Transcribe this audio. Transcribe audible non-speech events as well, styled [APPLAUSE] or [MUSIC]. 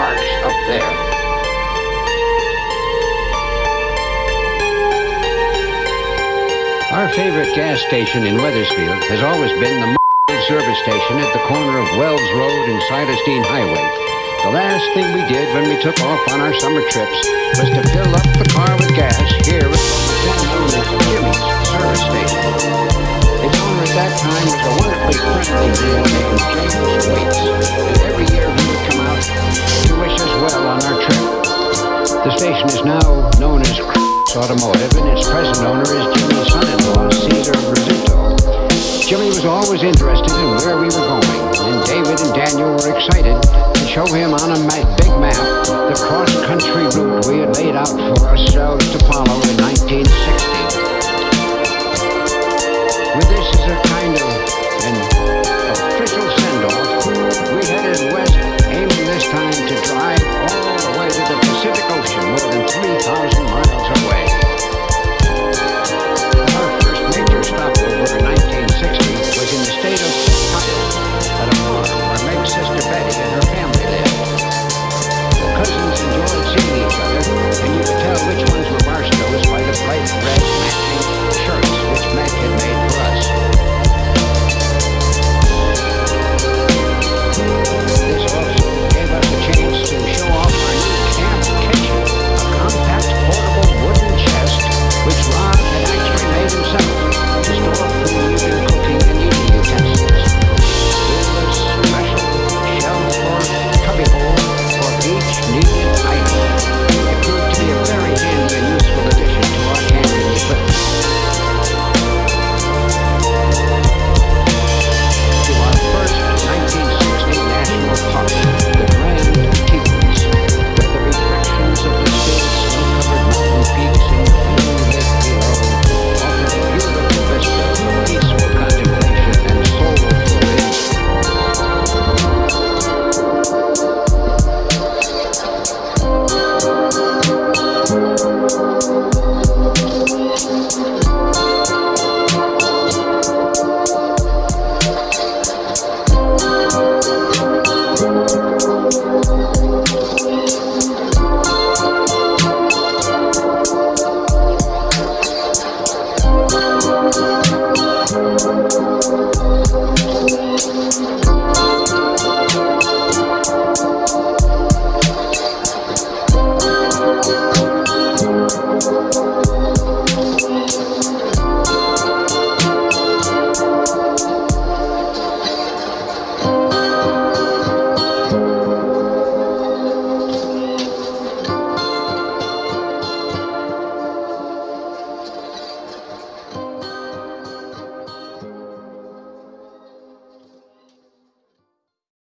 up there. Our favorite gas station in Wethersfield has always been the [LAUGHS] service station at the corner of Wells Road and Silas Highway. The last thing we did when we took off on our summer trips was to fill up the car with gas here at as Jimmy's service station. Its owner at that time was a wonderfully friendly man The station is now known as Chris Automotive, and its present owner is Jimmy's son-in-law, Caesar Rizzuto. Jimmy was always interested in where we were going, and David and Daniel were excited to show him on a big map the cross-country route we had laid out for ourselves to follow in 1960. With this as a kind of an official send-off, we headed west, aiming this time to drive all Thank